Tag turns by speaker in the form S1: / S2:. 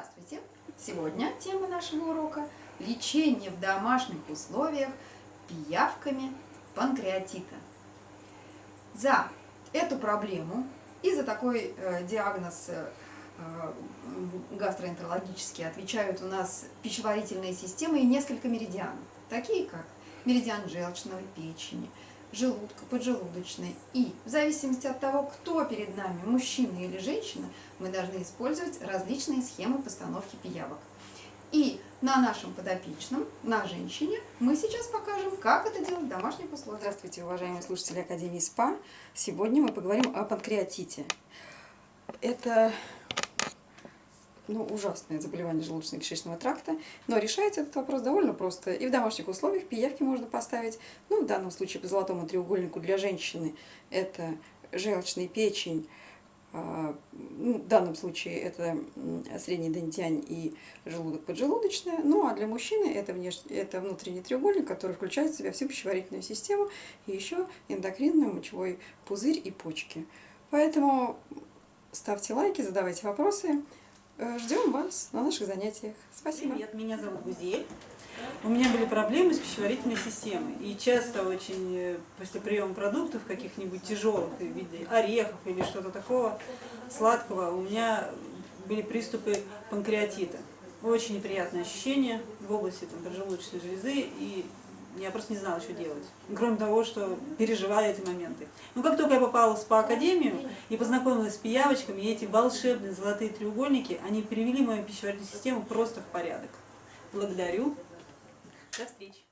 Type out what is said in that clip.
S1: Здравствуйте! Сегодня тема нашего урока – лечение в домашних условиях пиявками панкреатита. За эту проблему и за такой э, диагноз э, гастроэнтерологический отвечают у нас пищеварительные системы и несколько меридианов, такие как меридиан желчного печени, желудка, поджелудочной. И в зависимости от того, кто перед нами, мужчина или женщина, мы должны использовать различные схемы постановки пиявок. И на нашем подопечном, на женщине, мы сейчас покажем, как это делать в домашних условиях.
S2: Здравствуйте, уважаемые слушатели Академии СПА. Сегодня мы поговорим о панкреатите. Это ну, ужасное заболевание желудочно-кишечного тракта, но решается этот вопрос довольно просто. И в домашних условиях пиявки можно поставить, ну, в данном случае по золотому треугольнику для женщины это желчный печень, а, ну, в данном случае это средний дентянь и желудок поджелудочная, ну а для мужчины это, внеш... это внутренний треугольник, который включает в себя всю пищеварительную систему и еще эндокринную, мочевой пузырь и почки. Поэтому ставьте лайки, задавайте вопросы. Э, ждем вас на наших занятиях. Спасибо.
S3: Привет, меня зовут Гузель. У меня были проблемы с пищеварительной системой. И часто очень э, после приема продуктов каких-нибудь тяжелых, в виде орехов или что-то такого сладкого, у меня были приступы панкреатита. Очень неприятное ощущение в области там, поджелудочной железы и я просто не знала, что делать. Кроме того, что переживаю эти моменты. Но как только я попала в СПА-академию и познакомилась с пиявочками, и эти волшебные золотые треугольники, они привели мою пищеварительную систему просто в порядок. Благодарю. До встречи.